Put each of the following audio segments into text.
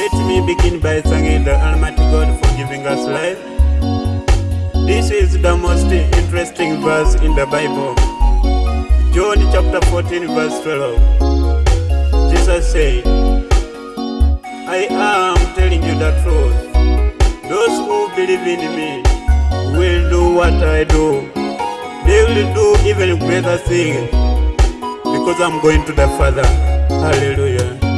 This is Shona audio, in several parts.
Let me begin by thanking the Almighty God for giving us life. This is the most interesting verse in the Bible. John chapter 14 verse 12. Jesus said, I am telling you the truth. Those who believe in me will do what I do. They will do even greater things because I'm going to the Father. Hallelujah.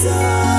sun.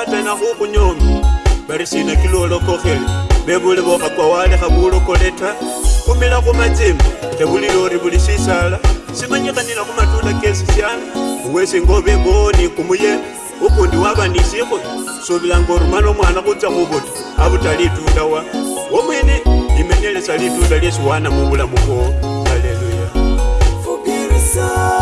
batlana go gonyomi ba re sena ke leolokogele be boleboga kwa walega boolokoletha gomela go matsemo ke bolile gore bole se sala semanyeganela go matlola ke se siana owe seng o be bone komoye o kondi wa banesego sobelang gore mano ngwana go tsa go bota a bota le tula wa o mene dimenelesa letula le sewana mo bolamogo aleluya fopirisa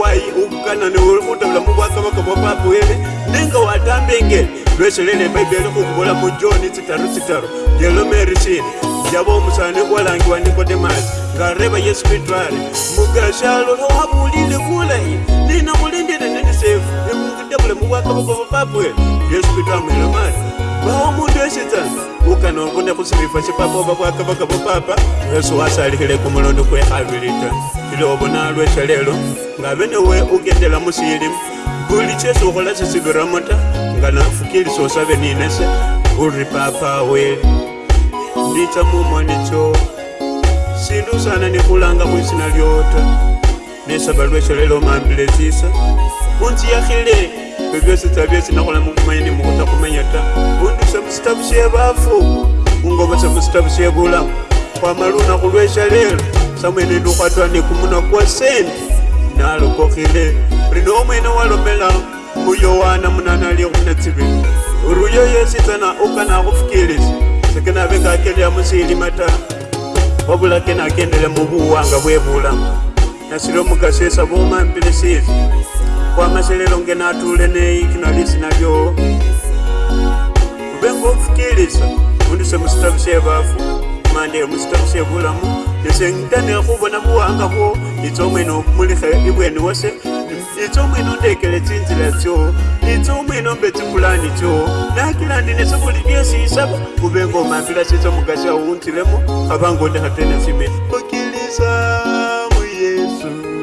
wai ukana neudaula mukwasavakabva papwere ndenge watambenge vesherere bhaibheri kukuvula mujoni citaru citaru jelomerichini javo musane walangiwa nikodemasi ngareva yesu kritwari mugashalo lowabulile kulai ndina mulindire ndendisefu emukudavule mukwasavakabva papwere kano kune kusirifa chipapova kwakavaka vopapa yesu wasalihile kumulondo kwehavilita ilovona lwechalelo ngave newe ukendela musili kuli chesu ukola sisiviramo ta nganafukiliso save ninese uri papa we ndica mumwanicho sindu sana nikulanga mwisina lyota nesava lwechalelo mambile zisa unziyahile ebyo byose tubabyesindakola mukumanyi ndimukuta kumenya ta bunduse musitabu kyebaafu ngobose musitabu kyebulamu kwamala lunaku lwekyaleero samwene ndikwatwa ndikumuna kwa sente nalokokile lino omwene walomela muyowana munana lyekunetsibili ruyo yesitana ukana kufikiriza sekenabe kakelya musilima ta wabula kenakendele mubuwanga bwebulamu nasile omukasesa bomampilisiza kwamashelelo ngena atule nei kinalisi nalyo ubenga ofukiliza undise musitavishe bafu mande musitavishe bulamu nese ngitane khubona buwanga bwo itsa omwene okumulikha ibweni wose itsa omwene ondekele tsinzila tsyo itsa omwene ombe tsipulani tsyo nakilandi nese buli byesi isaba ubenga omambila sitsa mugasi awuntilemo abanga ondekhatene simene fukiliza mu yesu